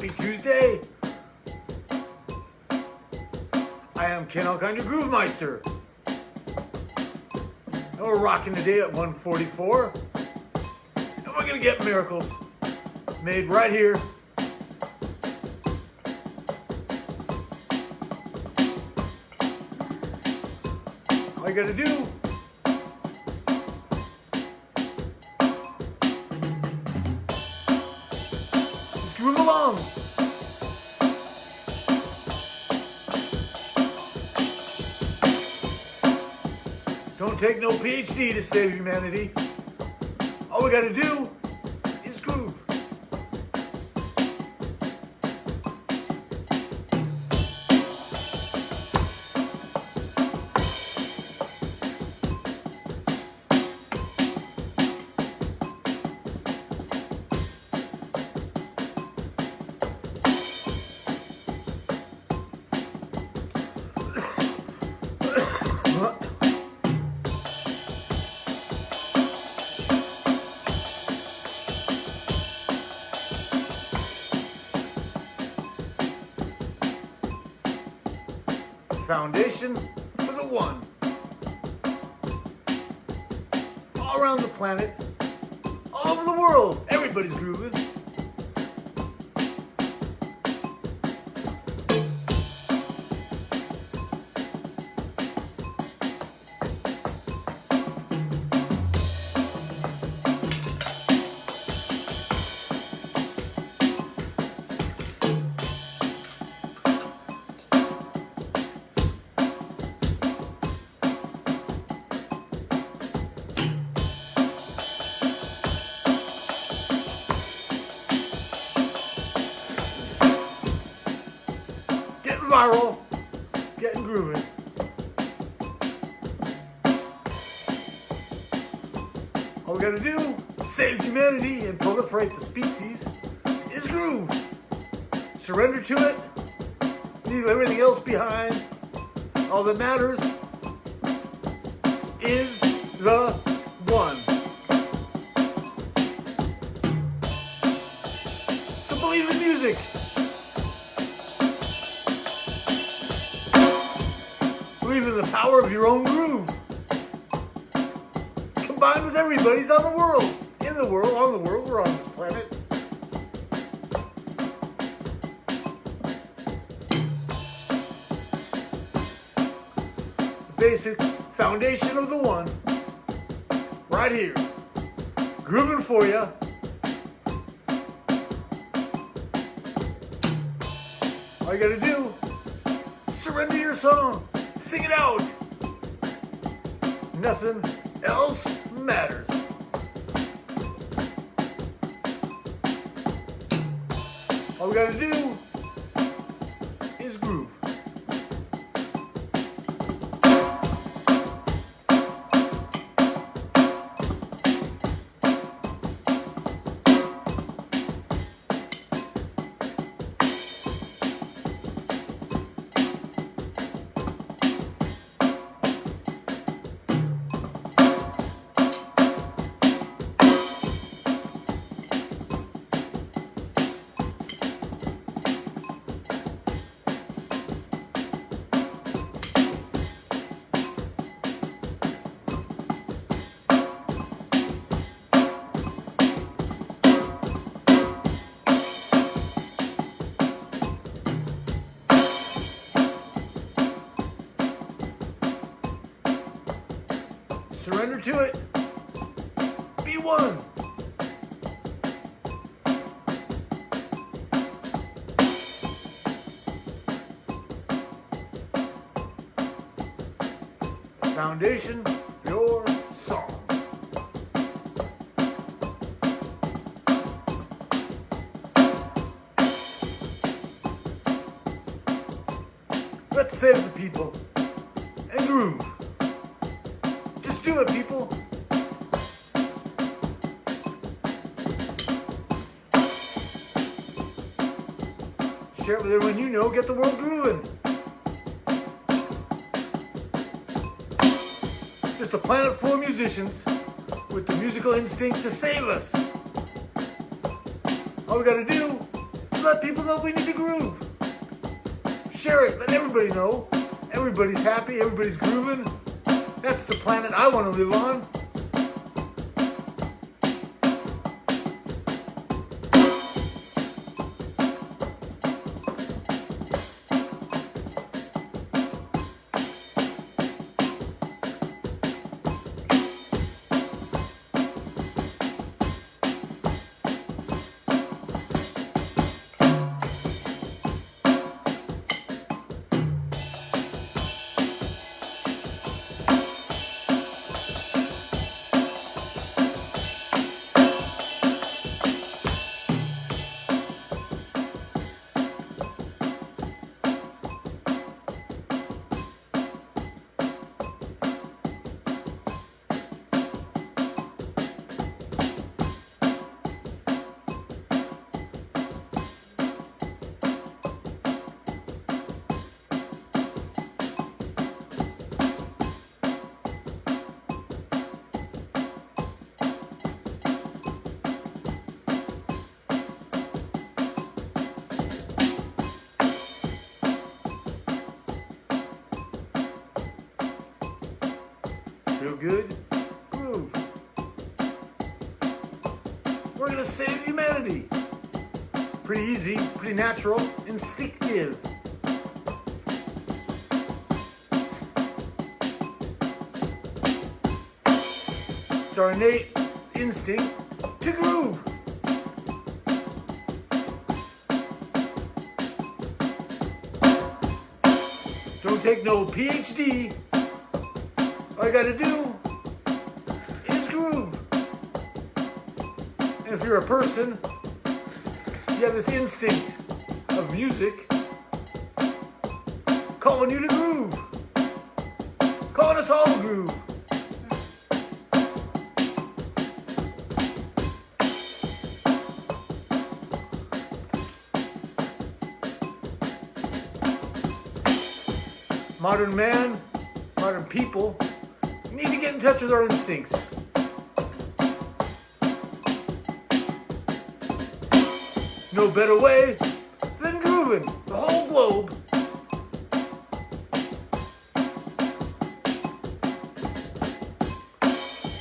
Happy Tuesday. I am Ken Alkinder Groove Meister. And we're rocking today at 144. And we're gonna get miracles made right here. All you gotta do along. Don't take no PhD to save humanity. All we gotta do Foundation for the one. All around the planet, all over the world, everybody's grooving. All we gotta do, save humanity and proliferate the species, is groove. Surrender to it, leave everything else behind. All that matters is the one. So believe in music. Believe in the power of your own. Combined with everybody's on the world. In the world, on the world, we're on this planet. The basic foundation of the one. Right here. Grooving for you. All you gotta do, surrender your song. Sing it out. Nothing else matters. All we gotta do Foundation, your song. Let's save the people and groove. Just do it, people. Share it with everyone you know. Get the world grooving. Just a planet full of musicians with the musical instinct to save us. All we gotta do is let people know we need to groove. Share it, let everybody know. Everybody's happy, everybody's grooving. That's the planet I want to live on. Feel good? Groove. We're gonna save humanity. Pretty easy, pretty natural, instinctive. It's our innate instinct to groove. Don't take no PhD all you gotta do you're a person, you have this instinct of music calling you to groove. Calling us all to groove. Modern man, modern people, need to get in touch with our instincts. No better way than grooving the whole globe.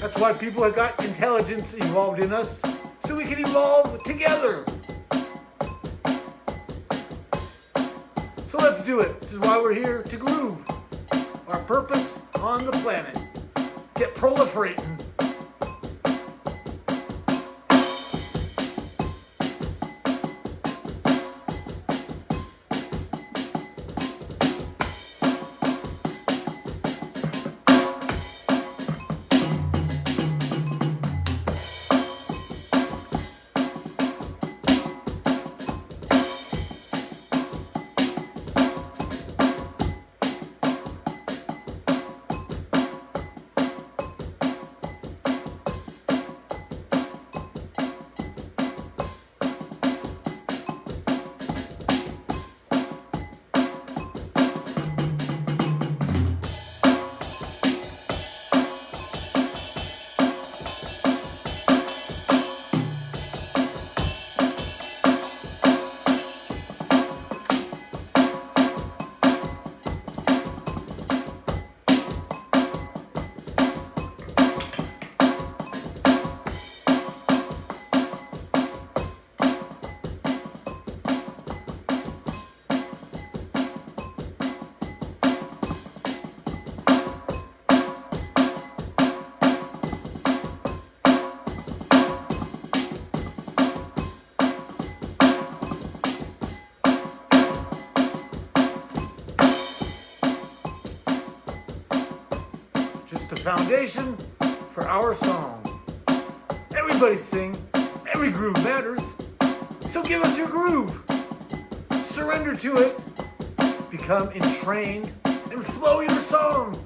That's why people have got intelligence evolved in us, so we can evolve together. So let's do it. This is why we're here to groove. Our purpose on the planet get proliferating. Foundation for our song. Everybody sing, every groove matters. So give us your groove. Surrender to it, become entrained, and flow your song.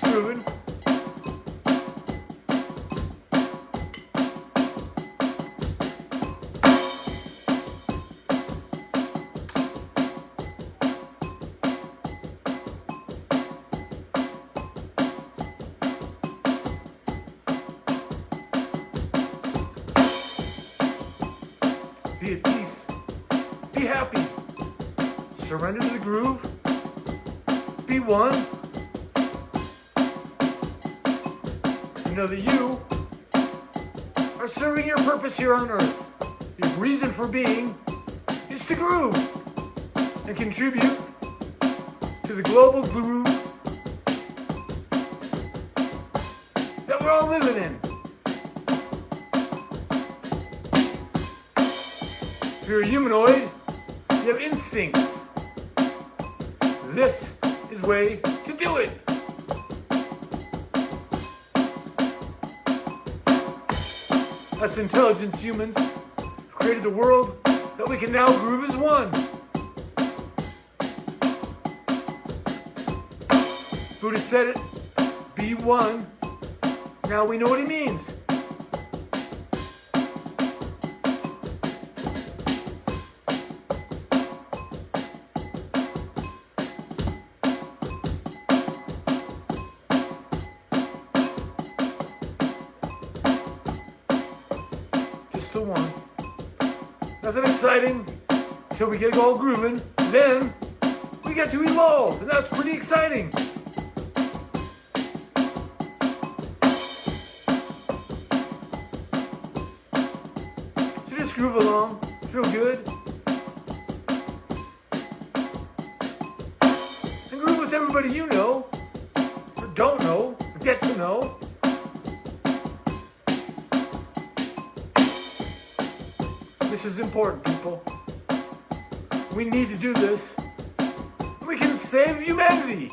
Just You know that you are serving your purpose here on earth. Your reason for being is to groove and contribute to the global groove that we're all living in. If you're a humanoid, you have instincts. This is way to do it. Us intelligent humans have created a world that we can now groove as one. Buddha said it, be one. Now we know what he means. The one. Nothing exciting until we get all grooving. Then we get to evolve, and that's pretty exciting. So just groove along, feel good. And groove with everybody you know, This is important, people. We need to do this. We can save humanity.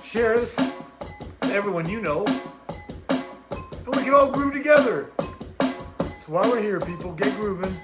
Share this to everyone you know. And we can all groove together. That's why we're here, people. Get grooving.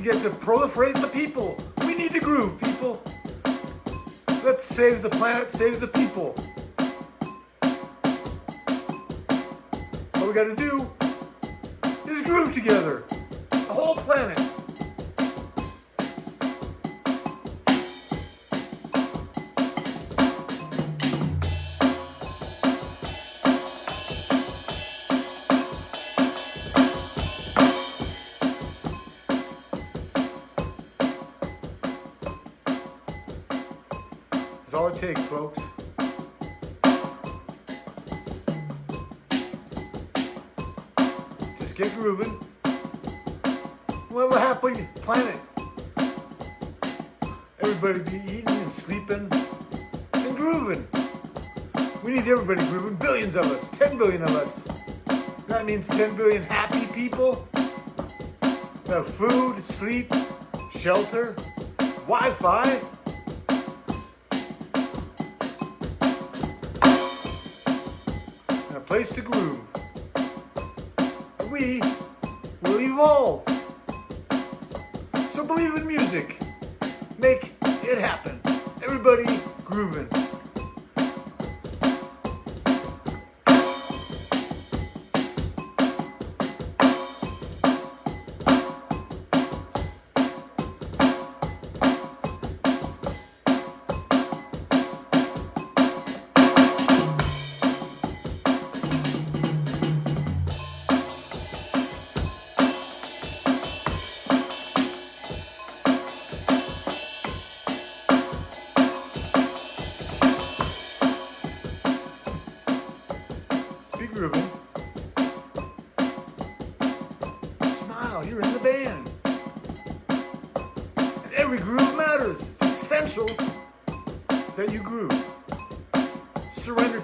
We get to proliferate the people. We need to groove, people. Let's save the planet, save the people. All we gotta do is groove together. The whole planet. Takes, folks. Just get grooving. Have a planet. Everybody be eating and sleeping and grooving. We need everybody grooving. Billions of us. 10 billion of us. That means 10 billion happy people. who Have food, sleep, shelter, Wi-Fi. A place to groove. We will evolve. So believe in music. Make it happen. Everybody grooving.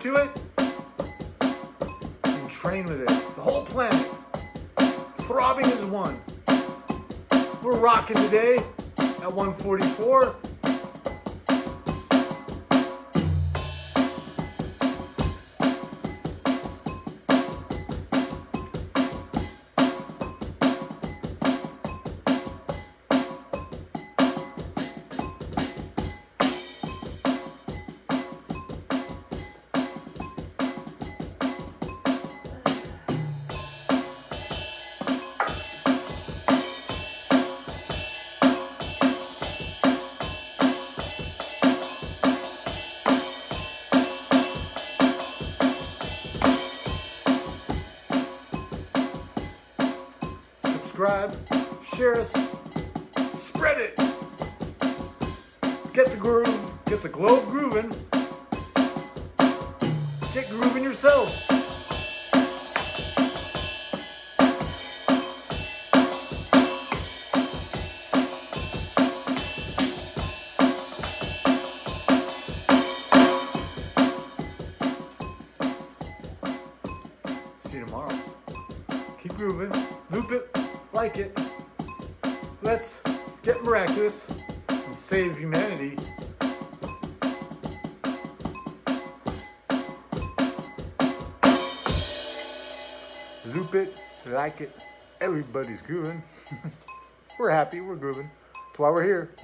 To it and train with it. The whole planet, throbbing as one. We're rocking today at 144. Share us, spread it. Get the groove, get the globe grooving. Get grooving yourself. See you tomorrow. Keep grooving, loop it, like it. Miraculous and save humanity. Loop it, like it. Everybody's grooving. we're happy, we're grooving. That's why we're here.